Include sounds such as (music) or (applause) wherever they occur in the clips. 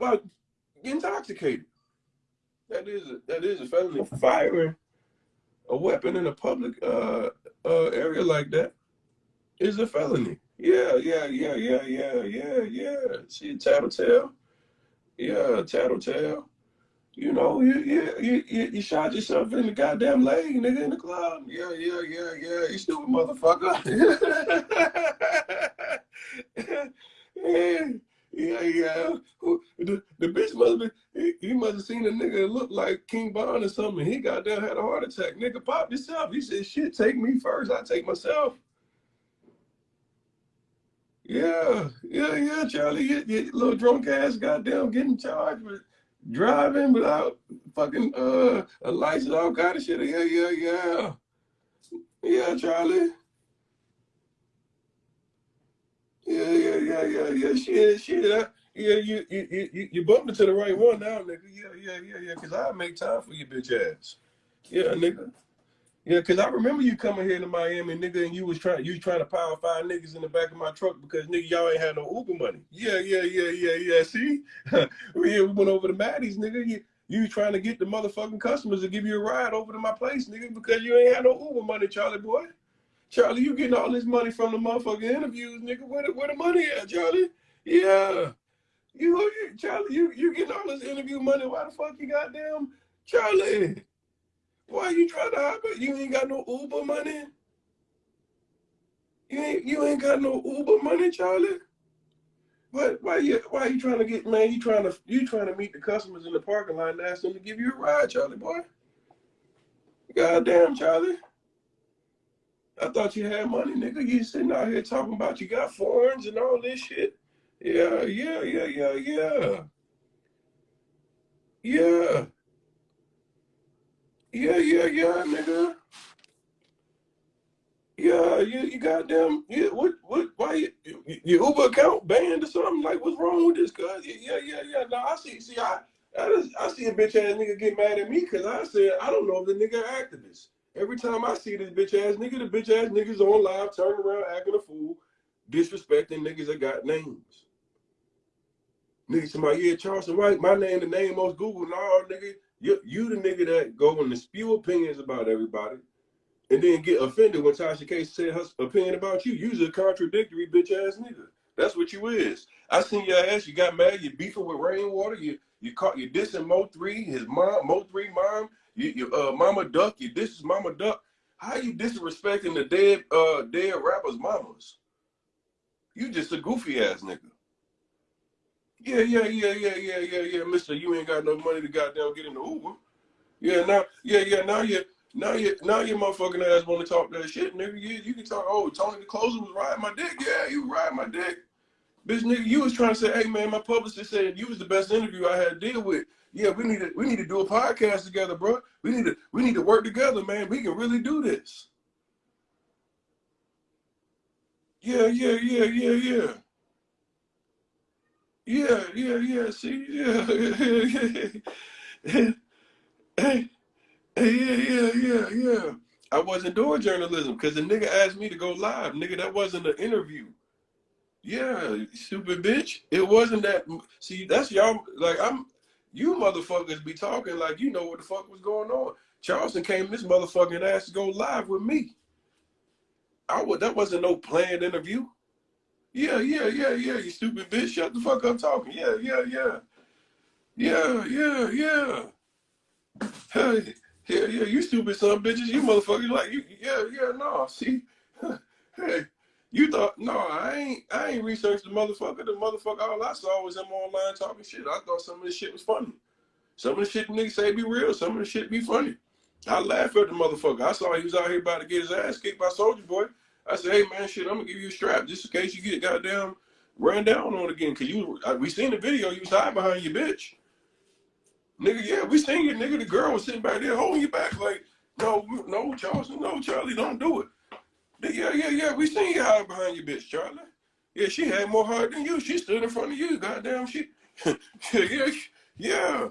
Well, intoxicated. That is a, that is a felony. Firing a weapon in a public uh, uh, area like that is a felony. Yeah, yeah, yeah, yeah, yeah, yeah, yeah. See, tattletale. Yeah, tattletale. You know, you, you, you, you shot yourself in the goddamn leg, nigga, in the club. Yeah, yeah, yeah, yeah. You stupid motherfucker. (laughs) yeah, yeah, yeah. The, the bitch must have he, he must have seen a nigga looked like King Von or something. He got down, had a heart attack. Nigga popped himself. He said, shit, take me first. I take myself. Yeah, yeah, yeah, Charlie. You little drunk ass goddamn getting charged with driving without fucking uh a license, all kind of shit. Yeah, yeah, yeah. Yeah, Charlie. Yeah, yeah, yeah, yeah, yeah. Shit, shit. I, yeah, you, you you you bumped into the right one now, nigga. Yeah, yeah, yeah, yeah. Cause I make time for you, bitch ass. Yeah, nigga. Yeah, cause I remember you coming here to Miami, nigga, and you was trying you trying to power five niggas in the back of my truck because nigga y'all ain't had no Uber money. Yeah, yeah, yeah, yeah, yeah. See, (laughs) we went over to Maddie's, nigga. You, you trying to get the motherfucking customers to give you a ride over to my place, nigga, because you ain't had no Uber money, Charlie boy. Charlie, you getting all this money from the motherfucking interviews, nigga. Where the, where the money at, Charlie? Yeah. You, you Charlie, you, you getting all this interview money. Why the fuck you goddamn Charlie? Why you trying to hop it? You ain't got no Uber money? You ain't you ain't got no Uber money, Charlie? What why you why you trying to get man, you trying to you trying to meet the customers in the parking lot and ask them to give you a ride, Charlie boy? Goddamn, Charlie. I thought you had money, nigga. You sitting out here talking about you got foreigns and all this shit. Yeah, yeah, yeah, yeah, yeah. Yeah. Yeah, yeah, yeah, nigga. Yeah, you, you goddamn, yeah, what, what, why, you, your Uber account banned or something? Like, what's wrong with this, cuz? Yeah, yeah, yeah, no, I see, see, I, I, just, I see a bitch ass nigga get mad at me because I said, I don't know if the nigga activist. Every time I see this bitch ass nigga, the bitch ass niggas on live, turning around, acting a fool, disrespecting niggas that got names. Niggas somebody, yeah, Charleston White, my name, the name most Google. No, nigga, you, you the nigga that go and spew opinions about everybody and then get offended when Tasha K said her opinion about you. You's a contradictory bitch ass nigga. That's what you is. I seen your ass, you got mad, you beefing with rainwater, you you caught you dissing Mo three, his mom, Mo three mom, you, you uh Mama Duck, you this is Mama Duck. How you disrespecting the dead uh dead rappers' mamas? You just a goofy ass nigga. Yeah, yeah, yeah, yeah, yeah, yeah, yeah, Mister. You ain't got no money to goddamn get in the Uber. Yeah, now, yeah, yeah, now you, now you, now your motherfucking ass want to talk that shit, nigga. You, you can talk. Oh, Tony the closer was riding my dick. Yeah, you riding my dick, bitch, nigga. You was trying to say, hey man, my publicist said you was the best interview I had to deal with. Yeah, we need to, we need to do a podcast together, bro. We need to, we need to work together, man. We can really do this. Yeah, yeah, yeah, yeah, yeah. Yeah, yeah, yeah. See, yeah, (laughs) yeah, yeah. Yeah, yeah, yeah, yeah. I wasn't doing journalism because the nigga asked me to go live. Nigga, that wasn't an interview. Yeah, stupid bitch. It wasn't that. See, that's y'all. Like, I'm. You motherfuckers be talking like you know what the fuck was going on. Charleston came this motherfucking ass to go live with me. I would. That wasn't no planned interview. Yeah, yeah, yeah, yeah, you stupid bitch. Shut the fuck up talking. Yeah, yeah, yeah. Yeah, yeah, yeah. Hey, yeah, yeah, you stupid son bitches. You motherfuckers like you yeah, yeah, no. See, (laughs) hey, you thought no, I ain't I ain't researched the motherfucker. The motherfucker all I saw was him online talking shit. I thought some of this shit was funny. Some of the shit niggas say be real, some of the shit be funny. I laughed at the motherfucker. I saw he was out here about to get his ass kicked by Soldier Boy. I said, hey man, shit, I'm gonna give you a strap just in case you get goddamn ran down on again. Cause you, we seen the video, you was hiding behind your bitch. Nigga, yeah, we seen you, nigga. The girl was sitting back there holding you back like, no, no, Charles, no, Charlie, don't do it. Yeah, yeah, yeah, we seen you hide behind your bitch, Charlie. Yeah, she had more heart than you. She stood in front of you, goddamn. She, (laughs) yeah, yeah,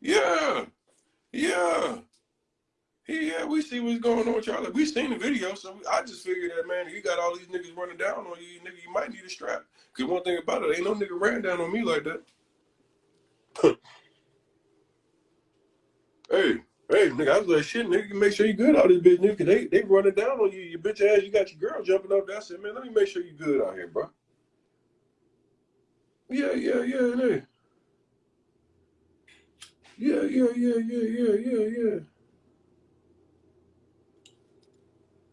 yeah, yeah. Yeah, we see what's going on, Charlie. We seen the video, so I just figured that, man, you got all these niggas running down on you, nigga, you might need a strap. Because one thing about it, ain't no nigga ran down on me like that. (laughs) hey, hey, nigga, I was like, shit, nigga, make sure you good out this bitch, nigga, they, they running down on you, you bitch ass, you got your girl jumping up. I said, man, let me make sure you good out here, bro. Yeah, yeah, yeah, yeah. Yeah, yeah, yeah, yeah, yeah, yeah, yeah.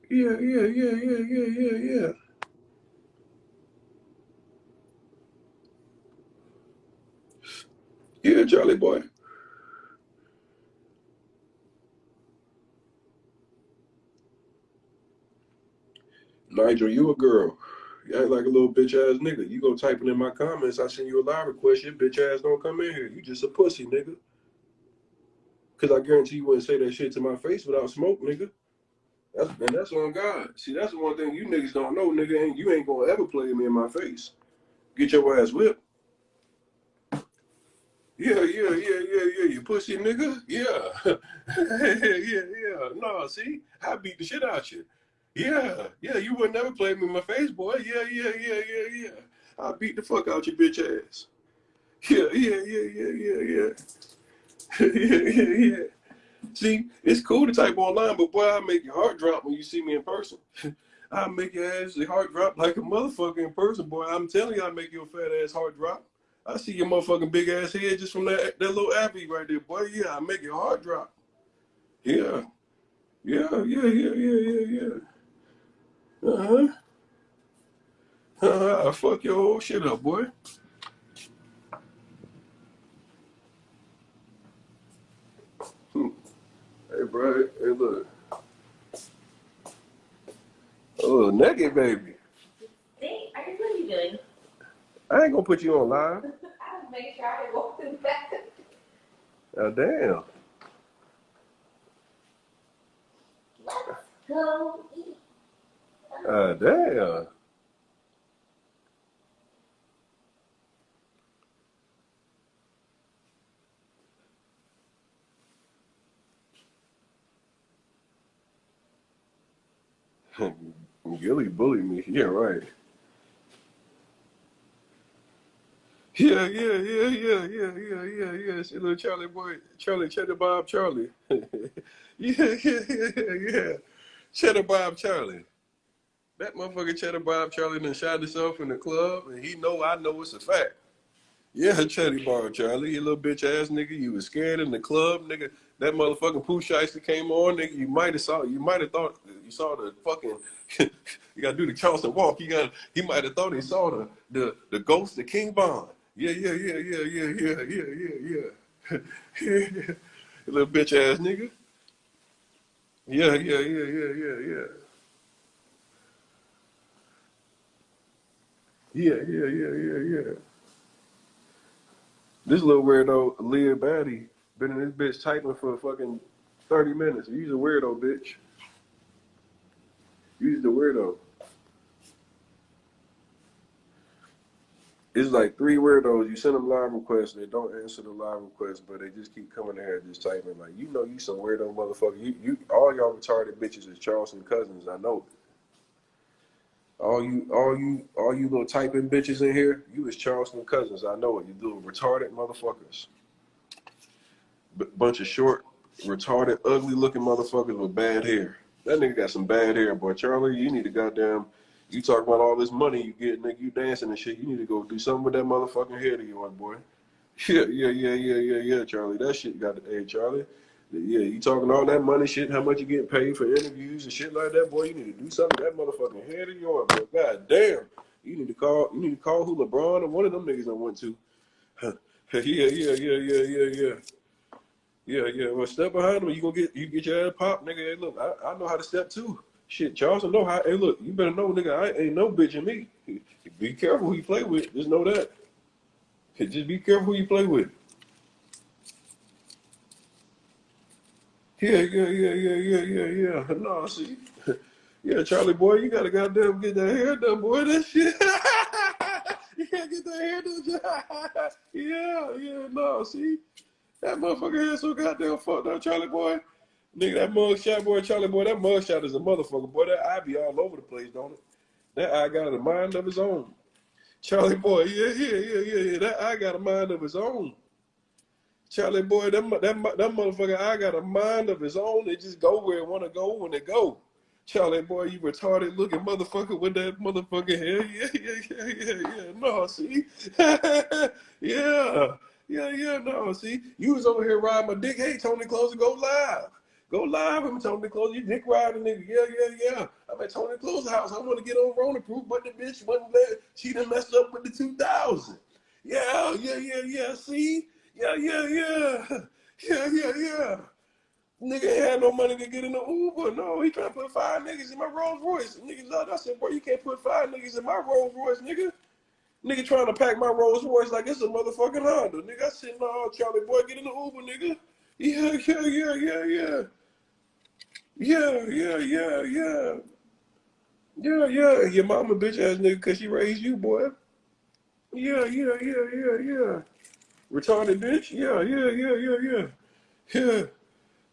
Yeah, yeah, yeah, yeah, yeah, yeah, yeah. Yeah, Charlie boy. Nigel, you a girl. You act like a little bitch ass nigga. You go typing in my comments, I send you a live request, your bitch ass don't come in here. You just a pussy, nigga. Cause I guarantee you wouldn't say that shit to my face without smoke, nigga. That's and that's on God. See, that's the one thing you niggas don't know, nigga. Ain't you ain't gonna ever play me in my face. Get your ass whipped. Yeah, yeah, yeah, yeah, yeah. You pussy nigga. Yeah, (laughs) yeah, yeah, yeah. No, see, I beat the shit out you. Yeah, yeah. You would never play me in my face, boy. Yeah, yeah, yeah, yeah, yeah. I beat the fuck out your bitch ass. Yeah, yeah, yeah, yeah, yeah, yeah. (laughs) yeah, yeah, yeah. See, it's cool to type online, but boy, I make your heart drop when you see me in person. (laughs) I make your ass your heart drop like a motherfucker in person, boy. I'm telling you, I make your fat ass heart drop. I see your motherfucking big ass head just from that that little Abby right there, boy. Yeah, I make your heart drop. Yeah, yeah, yeah, yeah, yeah, yeah, yeah. Uh huh. Uh huh. I fuck your whole shit up, boy. Hey, bro. Hey, look. Oh, naked baby. Hey, I what are you doing? I ain't gonna put you on live. (laughs) I was making sure I walked in back. Oh, damn. Let's go eat. Oh, damn. Gilly bullied me. Yeah, right. Yeah, yeah, yeah, yeah, yeah, yeah, yeah, yeah. See little Charlie boy, Charlie Cheddar Bob Charlie. (laughs) yeah, yeah, yeah, yeah. Cheddar Bob Charlie. That motherfucker Cheddar Bob Charlie done shot himself in the club, and he know I know it's a fact. Yeah, Cheddar Bob Charlie, you little bitch ass nigga. You was scared in the club, nigga. That motherfucking Pooh Shiesty came on, nigga. You might have saw, you might have thought you saw the fucking. (laughs) you gotta do the Charleston walk. You got, he might have thought he saw the the the ghost of King Von. Yeah, yeah, yeah, yeah, yeah, yeah, yeah, yeah. yeah. (laughs) little bitch ass nigga. Yeah, yeah, yeah, yeah, yeah, yeah. Yeah, yeah, yeah, yeah, yeah. This little weirdo, Leah Batty, been in this bitch typing for fucking 30 minutes. You's a weirdo, bitch. You's the weirdo. It's like three weirdos. You send them live requests, they don't answer the live requests, but they just keep coming in here just typing. Like, you know, you some weirdo motherfucker. You, you, all y'all retarded bitches is Charleston cousins. I know. All you, all you, all you little typing bitches in here, you is Charleston cousins. I know it. You little retarded motherfuckers. B- bunch of short, retarded, ugly looking motherfuckers with bad hair. That nigga got some bad hair, boy. Charlie, you need to goddamn. You talk about all this money you get, nigga. You dancing and shit. You need to go do something with that motherfucking head of yours, boy. (laughs) Yeah, yeah, yeah, yeah, yeah, yeah, Charlie. That shit got hey, Charlie. Yeah, you talking all that money shit, how much you getting paid for interviews and shit like that, boy. You need to do something that motherfucking head of yours, boy. God damn. You need to call you need to call who LeBron or one of them niggas I went to. (laughs) yeah, yeah, yeah, yeah, yeah, yeah. Yeah, yeah. Well, step behind him. You gonna get you get your ass popped, nigga. Hey, look, I, I know how to step too. Shit, Charleston know how. Hey, look, you better know, nigga. I ain't no bitch in me. Be careful who you play with. Just know that. Just be careful who you play with. Yeah, yeah, yeah, yeah, yeah, yeah, yeah. No, see. Yeah, Charlie boy, you gotta goddamn get that hair done, boy. That shit. (laughs) gotta get that hair done. (laughs) yeah, yeah, no, see. That motherfucker had so goddamn fucked up, Charlie boy. Nigga, that mugshot boy, Charlie boy, that mugshot is a motherfucker, boy. That eye be all over the place, don't it? That eye got a mind of his own. Charlie boy, yeah, yeah, yeah, yeah, yeah. That eye got a mind of his own. Charlie boy, that, that, that motherfucker, I got a mind of his own. They just go where it want to go when they go. Charlie boy, you retarded looking motherfucker with that motherfucking hair. (laughs) Yeah, yeah, yeah, yeah, yeah. No, see? (laughs) yeah, yeah, yeah, no, see? You was over here riding my dick. Hey, Tony Closer, go live. Go live. I'm Tony Closer. You dick riding nigga. Yeah, yeah, yeah. I'm at Tony Closer house. I want to get on Rona proof, but the bitch wasn't there. She done messed up with the 2000. Yeah, yeah, yeah, yeah. See? Yeah, yeah, yeah. Yeah, yeah, yeah. Nigga had no money to get in the Uber. No, he trying to put five niggas in my Rolls Royce. Niggas out. I said, boy, you can't put five niggas in my Rolls Royce, nigga. Nigga trying to pack my Rolls Royce like it's a motherfucking Honda. Nigga, I said, no, Charlie boy, get in the Uber, nigga. Yeah, yeah, yeah, yeah, yeah. Yeah, yeah, yeah, yeah. Yeah, yeah. Your mama bitch ass nigga cause she raised you, boy. Yeah, yeah, yeah, yeah, yeah. Retarded bitch? Yeah, yeah, yeah, yeah, yeah. Yeah.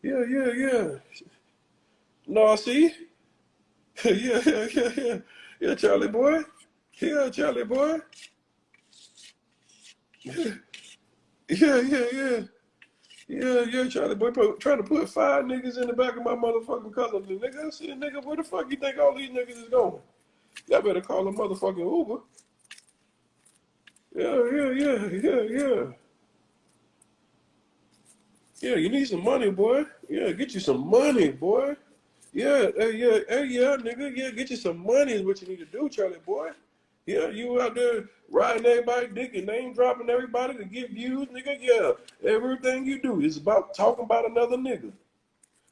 Yeah, yeah, yeah. See? (laughs) yeah, yeah, yeah, yeah. Yeah, Charlie boy. Yeah, Charlie boy. Yeah, yeah, yeah, yeah. Yeah, yeah, Charlie boy. Put, trying to put five niggas in the back of my motherfucking color. Nigga, I said, nigga, where the fuck you think all these niggas is going? Y'all better call a motherfucking Uber. Yeah, yeah, yeah, yeah, yeah. Yeah, you need some money, boy. Yeah, get you some money, boy. Yeah, hey, yeah, hey, yeah, nigga. Yeah, get you some money is what you need to do, Charlie, boy. Yeah, you out there riding everybody dick and name dropping everybody to get views, nigga. Yeah, everything you do is about talking about another nigga.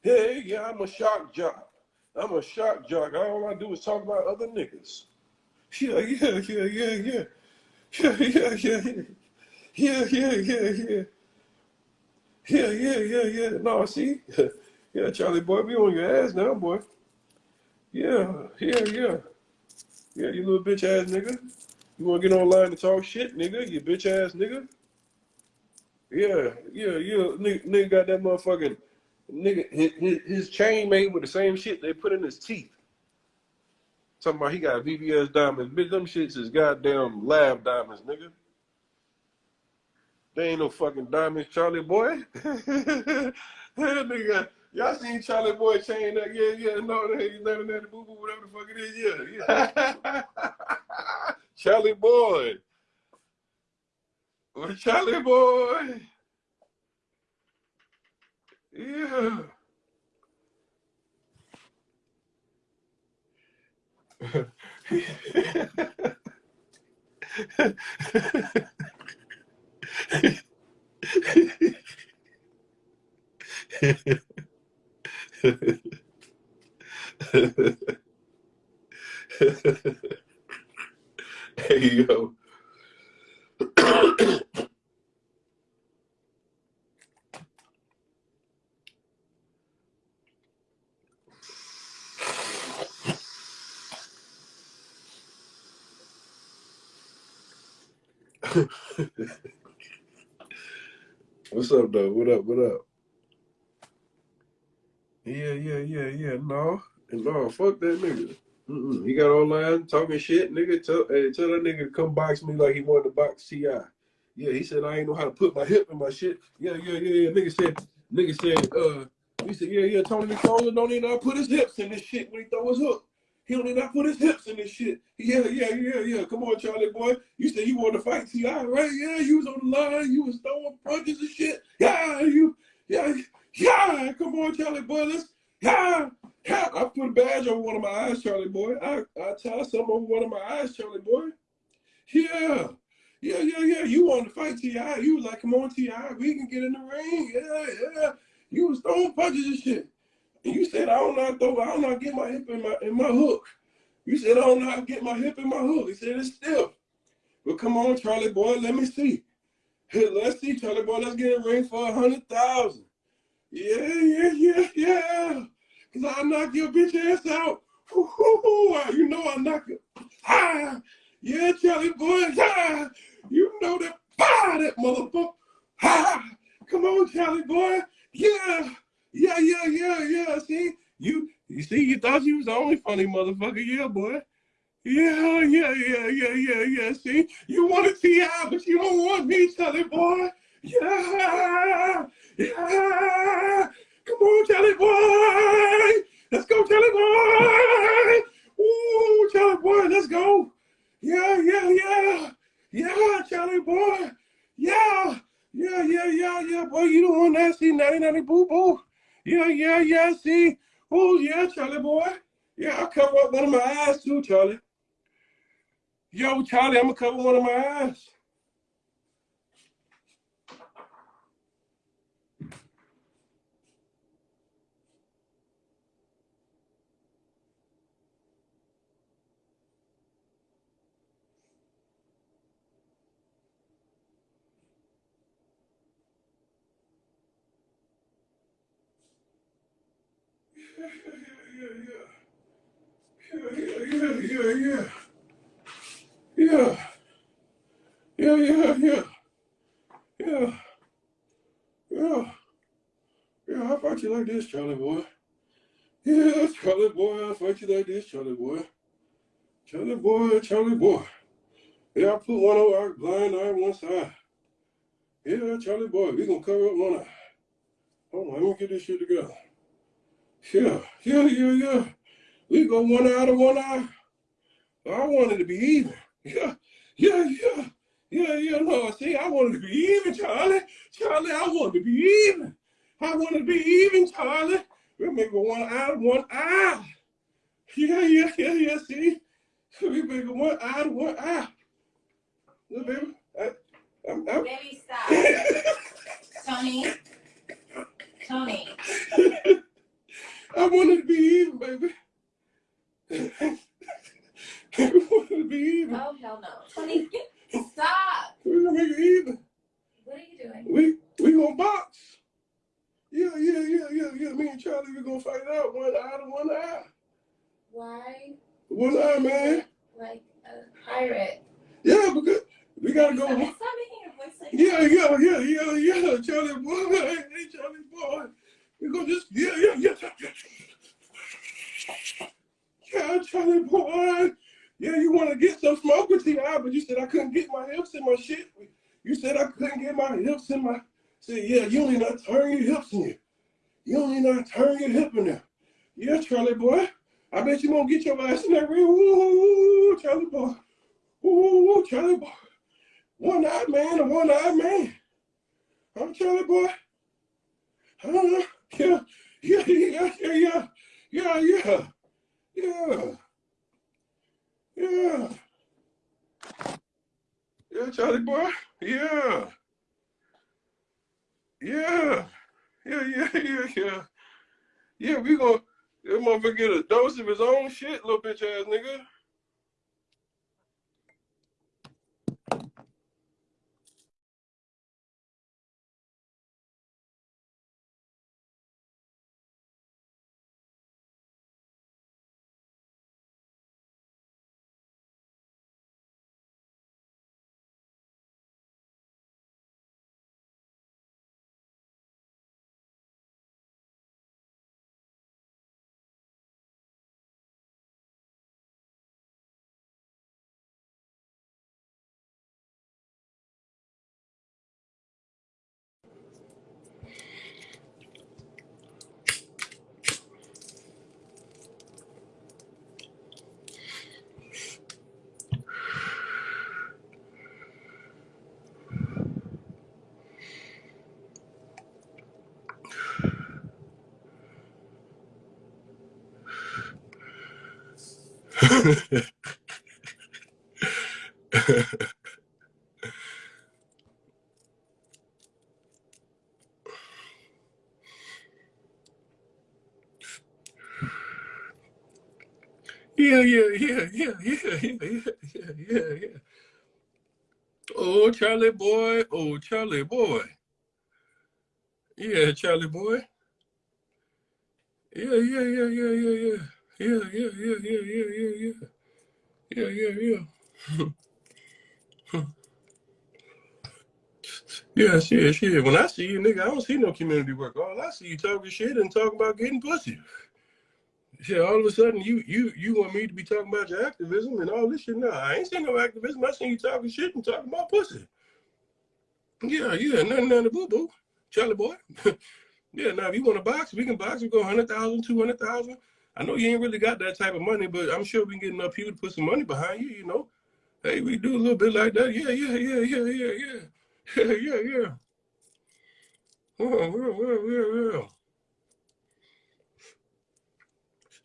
Hey, yeah, I'm a shock jock. I'm a shock jock. All I do is talk about other niggas. Yeah, yeah, yeah, yeah, yeah. (laughs) Yeah, yeah, yeah, yeah. Yeah, yeah, yeah, yeah. Yeah, yeah, yeah, yeah. No, see? (laughs) yeah, Charlie boy, be on your ass now, boy. Yeah, yeah, yeah. Yeah, you little bitch ass nigga. You wanna get online and talk shit, nigga? You bitch ass nigga. Yeah, yeah, yeah. Nigga, nigga got that motherfucking nigga his, his chain made with the same shit they put in his teeth. Talking about he got VVS diamonds. Bitch, them shits is goddamn lab diamonds, nigga. They ain't no fucking diamonds, Charlie boy. (laughs) nigga, y'all seen Charlie boy chain that? Yeah, yeah, no, they ain't of that boo boo, whatever the fuck it is. Yeah, yeah. (laughs) Charlie boy. Charlie boy. Yeah. (laughs) hey yo. (laughs) What's up, though? What up? What up? Yeah, yeah, yeah, yeah. No, And no, fuck that nigga. Mm-mm. He got online talking shit, nigga. Tell, hey, tell that nigga to come box me like he wanted to box Ti. Yeah, he said I ain't know how to put my hip in my shit. Yeah, yeah, yeah, yeah. Nigga said, nigga said, uh, he said, yeah, yeah. Tony McFarlane don't even know how to put his hips in this shit when he throw his hook. He how to put his hips in this shit. Yeah, yeah, yeah, yeah. Come on, Charlie boy. You said you wanted to fight Ti, right? Yeah, you was on the line. You was throwing punches and shit. Yeah, you, yeah, yeah. Come on, Charlie boy. Let's, yeah, yeah. I put a badge over one of my eyes, Charlie boy. I, I tie some over one of my eyes, Charlie boy. Yeah. Yeah, yeah, yeah. You wanted to fight Ti. You was like, come on, Ti. We can get in the ring. Yeah, yeah. You was throwing punches and shit. And you said I don't know throw, I don't to get my hip in my in my hook. You said I don't know get my hip in my hook. He said it's stiff. But come on, Charlie boy, let me see. Hey, let's see, Charlie boy, let's get a ring for a hundred thousand. Yeah, yeah, yeah, yeah. Cause I knock your bitch ass out. You know I knock it. Ah, yeah, Charlie boy. Ah, you know that. Ah, that motherfucker. Ah, come on, Charlie boy. Yeah. Yeah, yeah, yeah, yeah. See, you, you see, you thought you was the only funny motherfucker. Yeah, boy. Yeah, yeah, yeah, yeah, yeah, yeah. See, you want to see out, but you don't want me, Charlie boy. Yeah, yeah. Come on, Charlie boy. Let's go, Charlie boy. Ooh, Charlie boy, let's go. Yeah, yeah, yeah. Yeah, Charlie boy. Yeah, yeah, yeah, yeah, yeah. Boy, you don't want nanny, nanny, boo, boo. Yeah, yeah, yeah. See. Oh, yeah, Charlie boy. Yeah, I'll cover up one of my eyes too, Charlie. Yo, Charlie, I'm gonna cover one of my eyes. yeah, yeah, yeah, yeah, yeah, yeah, yeah, yeah. I fight you like this, Charlie boy. Yeah, Charlie boy, I fight you like this, Charlie boy. Charlie boy, Charlie boy. Yeah, I put one over blind eye one side. Yeah, Charlie boy, we gonna cover up one eye. Hold on, let me get this shit together. Yeah, yeah, yeah, yeah. We go one eye to one eye. I wanted to be even. Yeah, yeah, yeah. Yeah, yeah, no, see, I wanted to be even, Charlie. Charlie, I wanted to be even. I wanted to be even, Charlie. We make one eye to one eye. Yeah, yeah, yeah, yeah, see? We make one eye to one eye. Look, baby. I, I'm, I'm, Baby, stop. (laughs) Tony. Tony. (laughs) I wanted to be even, baby. I wanted to be even. Oh, hell no. Tony, (laughs) stop. We're gonna make it even. What are you doing? We we gonna box. Yeah, yeah, yeah, yeah, yeah. Me and Charlie, we're gonna fight it out one eye to one eye. Why? One eye, man. Like a pirate. Yeah, because we gotta go. stop making your voice like Yeah, yeah, yeah, yeah, yeah. Charlie boy, hey, Charlie boy. Gonna just yeah, yeah, yeah. Yeah, Yeah, Charlie boy. Yeah, you want to get some smoke with eye, but you said I couldn't get my hips in my shit. You said I couldn't get my hips in my. Said yeah, you only not turn your hips in there. You only not turn your hip in there. Yeah, Charlie boy. I bet you won't get your ass in that ring. Ooh, Charlie boy. Ooh, Charlie boy. One eyed man, a one eyed man. Huh, Charlie boy? Huh? Yeah, yeah, yeah, yeah, yeah, yeah, yeah, yeah, yeah. Yeah, Charlie boy. Yeah. Yeah. Yeah, yeah, yeah, yeah. Yeah, we gonna that motherfucker get a dose of his own shit, little bitch ass nigga. Yeah, yeah, yeah, yeah, yeah, yeah, yeah, yeah, yeah. Oh, Charlie boy. Oh, Charlie boy. Yeah, Charlie boy. Yeah, yeah, yeah, yeah, yeah, yeah. Yeah, yeah, yeah, yeah, yeah, yeah, yeah. Yeah, yeah, yeah. (laughs) Yeah, shit, shit. When I see you, nigga, I don't see no community work. All I see you talking shit and talking about getting pussy. Shit, all of a sudden you you you want me to be talking about your activism and all this shit. No, I ain't seen no activism. I seen you talking shit and talking about pussy. Yeah, yeah, nothing, nothing, boo boo, Charlie boy. (laughs) yeah, now if you want to box, we can box. We go 100,000, 200,000. I know you ain't really got that type of money, but I'm sure we can get enough people to put some money behind you. You know, hey, we do a little bit like that. Yeah, yeah, yeah, yeah, yeah, yeah, yeah, yeah, yeah. Oh, well, well, well.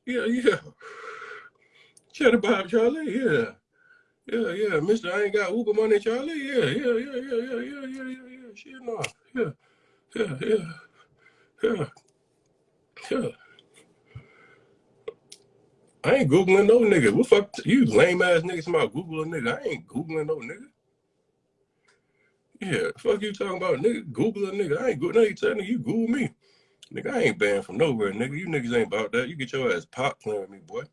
Yeah, yeah. Cheddar Bob, Charlie. Yeah. Yeah, yeah. Mister, I ain't got Uber money, Charlie. Yeah, yeah, yeah, yeah, yeah, yeah, yeah, yeah, yeah. Shit, no. Yeah, yeah, yeah, yeah, yeah. I ain't Googling no nigga. What fuck you lame ass niggas about Google a nigga? I ain't Googling no nigga. Yeah, fuck you talking about nigga. Google a nigga. I ain't Google. No, you telling you Google me. Nigga, I ain't banned from nowhere, nigga. You niggas ain't about that. You get your ass pop playing with me, boy.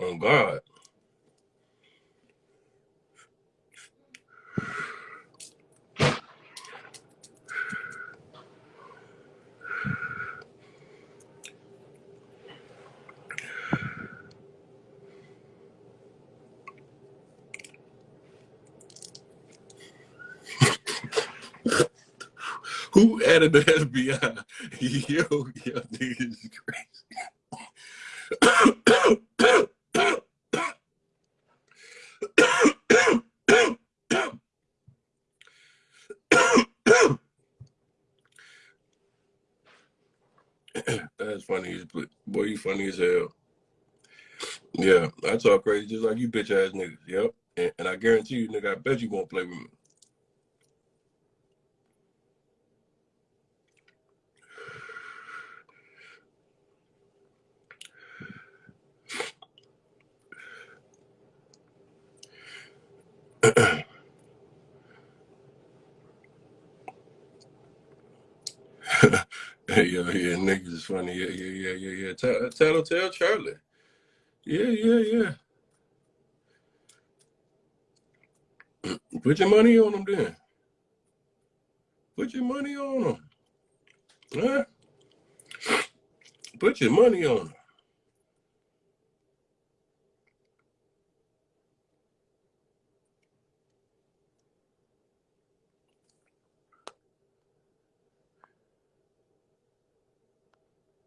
On God. Who added the FBI? (laughs) Yo, yo, niggas is crazy. (coughs) That's funny as boy, you funny as hell. Yeah, I talk crazy just like you bitch ass niggas. Yep. And, and I guarantee you, nigga, I bet you won't play with me. (laughs) yeah, yeah, niggas is funny. Yeah, yeah, yeah, yeah, yeah. Tell, tell, tell Charlie. Yeah, yeah, yeah. (clears throat) Put your money on them then. Put your money on them. Huh? Put your money on them.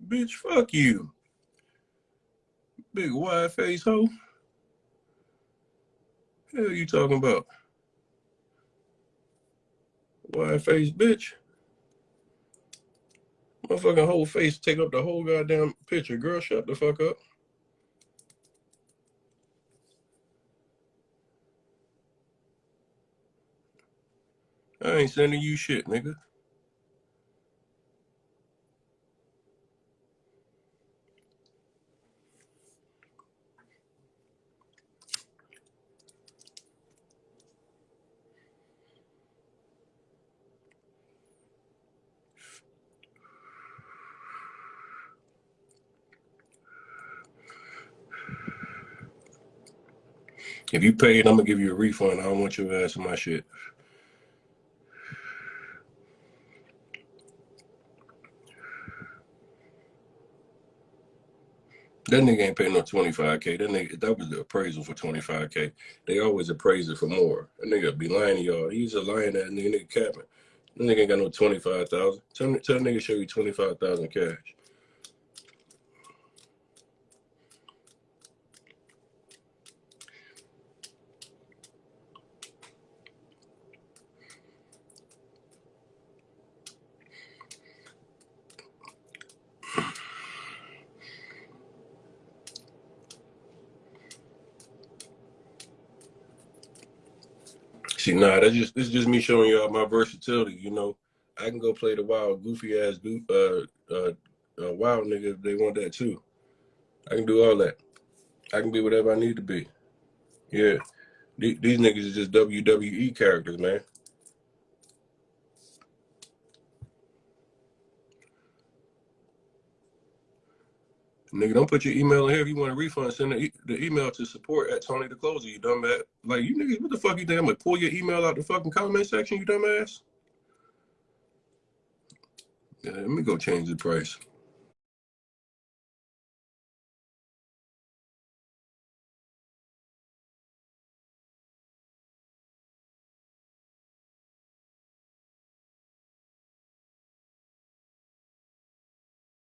Bitch, fuck you. Big wide face hoe. Hell you talking about? Wide face bitch. Motherfucking whole face take up the whole goddamn picture. Girl, shut the fuck up. I ain't sending you shit, nigga. If you paid, I'm gonna give you a refund. I don't want your ass in my shit. That nigga ain't paying no 25K. That nigga, that was the appraisal for 25K. They always appraise it for more. That nigga be lying to y'all. He's a lying that nigga, nigga capping. That nigga ain't got no 25,000. Tell, tell nigga show you 25,000 cash. See, nah, that's just this is just me showing y'all my versatility. You know, I can go play the wild, goofy ass, uh, uh, uh, wild nigga if they want that too. I can do all that. I can be whatever I need to be. Yeah, these, these niggas is just WWE characters, man. Nigga, don't put your email in here. If you want a refund, send the, e the email to support at Tony the Closer, you dumbass. Like, you niggas, what the fuck you think? I'm gonna pull your email out the fucking comment section, you dumbass? Yeah, let me go change the price.